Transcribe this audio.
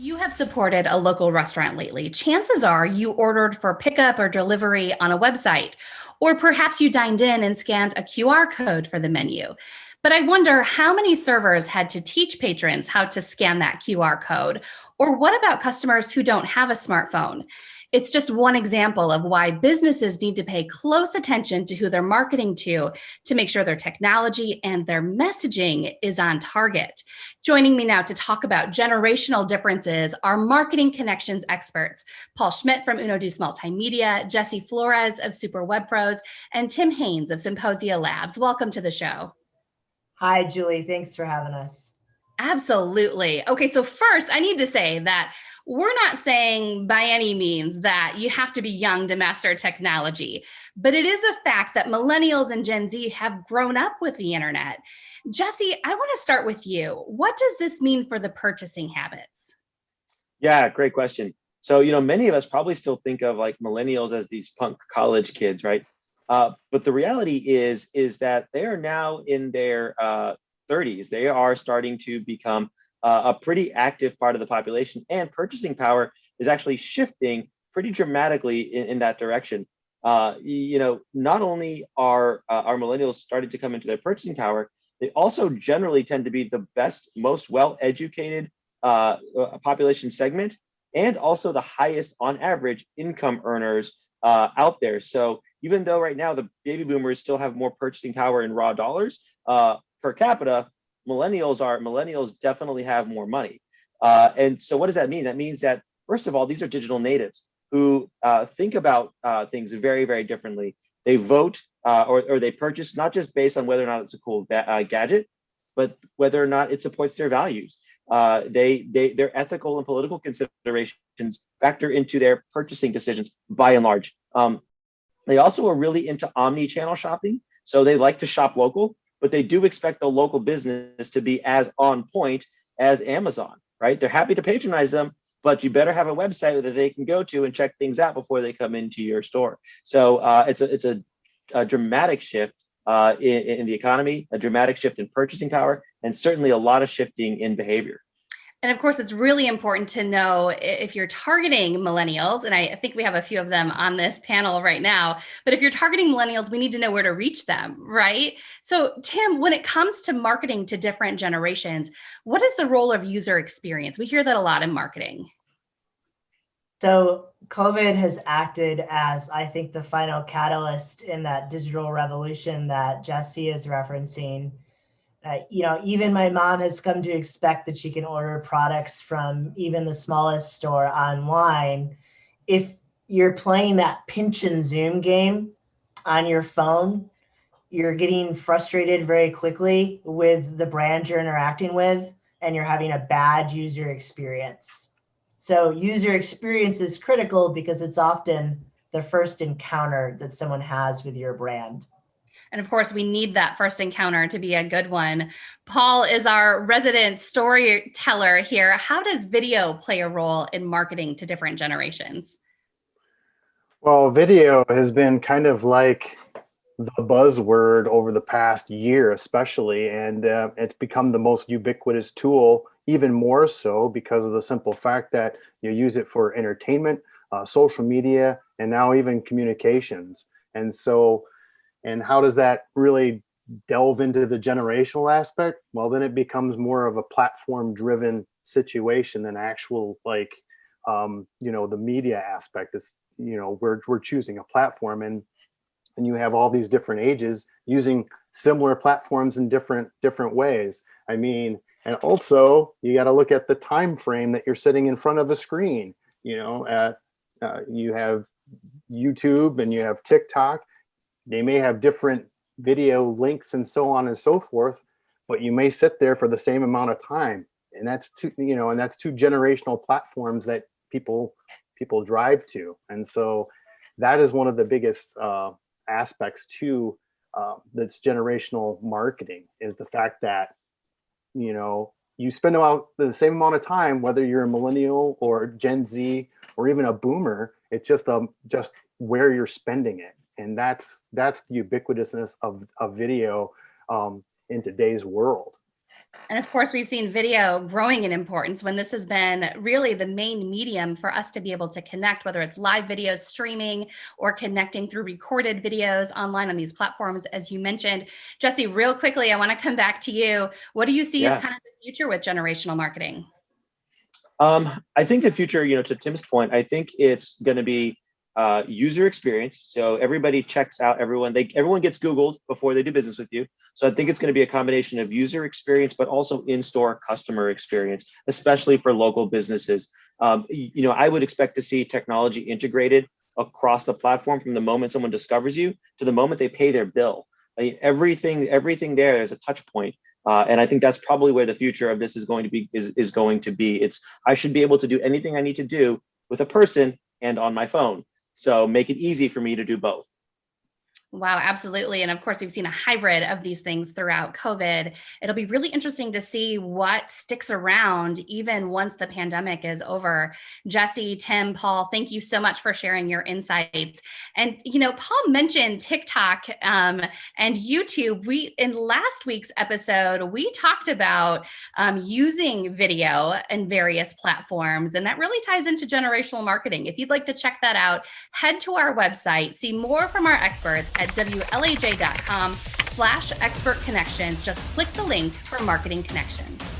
you have supported a local restaurant lately, chances are you ordered for pickup or delivery on a website, or perhaps you dined in and scanned a QR code for the menu. But I wonder how many servers had to teach patrons how to scan that QR code? Or what about customers who don't have a smartphone? It's just one example of why businesses need to pay close attention to who they're marketing to to make sure their technology and their messaging is on target. Joining me now to talk about generational differences are marketing connections experts, Paul Schmidt from Uno Multimedia, Jesse Flores of Super Web Pros, and Tim Haynes of Symposia Labs. Welcome to the show. Hi, Julie. Thanks for having us. Absolutely. Okay, so first I need to say that we're not saying by any means that you have to be young to master technology, but it is a fact that millennials and Gen Z have grown up with the internet. Jesse, I want to start with you. What does this mean for the purchasing habits? Yeah, great question. So, you know, many of us probably still think of like millennials as these punk college kids, right? Uh, but the reality is, is that they are now in their uh, 30s. They are starting to become uh, a pretty active part of the population and purchasing power is actually shifting pretty dramatically in, in that direction. Uh, you know, not only are uh, our millennials starting to come into their purchasing power, they also generally tend to be the best, most well-educated uh, uh, population segment and also the highest on average income earners uh, out there. So even though right now the baby boomers still have more purchasing power in raw dollars per capita, millennials are millennials definitely have more money. Uh, and so what does that mean? That means that, first of all, these are digital natives who uh, think about uh, things very, very differently. They vote uh, or, or they purchase not just based on whether or not it's a cool uh, gadget, but whether or not it supports their values. Uh, they, they, their ethical and political considerations factor into their purchasing decisions by and large. Um, they also are really into omni-channel shopping. So they like to shop local but they do expect the local business to be as on point as Amazon, right? They're happy to patronize them, but you better have a website that they can go to and check things out before they come into your store. So uh, it's a it's a, a dramatic shift uh, in, in the economy, a dramatic shift in purchasing power, and certainly a lot of shifting in behavior. And of course, it's really important to know if you're targeting millennials, and I think we have a few of them on this panel right now, but if you're targeting millennials, we need to know where to reach them, right? So Tim, when it comes to marketing to different generations, what is the role of user experience? We hear that a lot in marketing. So COVID has acted as, I think, the final catalyst in that digital revolution that Jesse is referencing uh, you know, even my mom has come to expect that she can order products from even the smallest store online. If you're playing that pinch and zoom game on your phone, you're getting frustrated very quickly with the brand you're interacting with, and you're having a bad user experience. So user experience is critical because it's often the first encounter that someone has with your brand. And of course, we need that first encounter to be a good one. Paul is our resident storyteller here. How does video play a role in marketing to different generations? Well, video has been kind of like the buzzword over the past year, especially, and uh, it's become the most ubiquitous tool, even more so because of the simple fact that you use it for entertainment, uh, social media, and now even communications. And so and how does that really delve into the generational aspect? Well, then it becomes more of a platform driven situation than actual like, um, you know, the media aspect is, you know, we're, we're choosing a platform and, and you have all these different ages using similar platforms in different, different ways. I mean, and also you got to look at the time frame that you're sitting in front of a screen, you know, at, uh, you have YouTube and you have TikTok they may have different video links and so on and so forth, but you may sit there for the same amount of time. And that's two, you know, and that's two generational platforms that people people drive to. And so that is one of the biggest uh, aspects to uh, that's generational marketing is the fact that, you know, you spend about the same amount of time, whether you're a millennial or Gen Z or even a boomer, it's just um, just where you're spending it and that's that's the ubiquitousness of, of video um, in today's world. And of course, we've seen video growing in importance when this has been really the main medium for us to be able to connect, whether it's live videos streaming or connecting through recorded videos online on these platforms, as you mentioned. Jesse, real quickly, I want to come back to you. What do you see Yeah. as kind of the future with generational marketing? Um, I think the future, you know, to Tim's point, I think it's going to be uh, user experience. So everybody checks out everyone. They everyone gets Googled before they do business with you. So I think it's going to be a combination of user experience, but also in-store customer experience, especially for local businesses. Um, you know, I would expect to see technology integrated across the platform from the moment someone discovers you to the moment they pay their bill. I mean, everything, everything there is a touch point. Uh, and I think that's probably where the future of this is going to be is, is going to be. It's I should be able to do anything I need to do with a person and on my phone. So make it easy for me to do both. Wow, absolutely. And of course, we've seen a hybrid of these things throughout COVID. It'll be really interesting to see what sticks around even once the pandemic is over. Jesse, Tim, Paul, thank you so much for sharing your insights. And, you know, Paul mentioned TikTok um, and YouTube. We, in last week's episode, we talked about um, using video in various platforms, and that really ties into generational marketing. If you'd like to check that out, head to our website, see more from our experts at wlaj.com slash expert connections. Just click the link for marketing connections.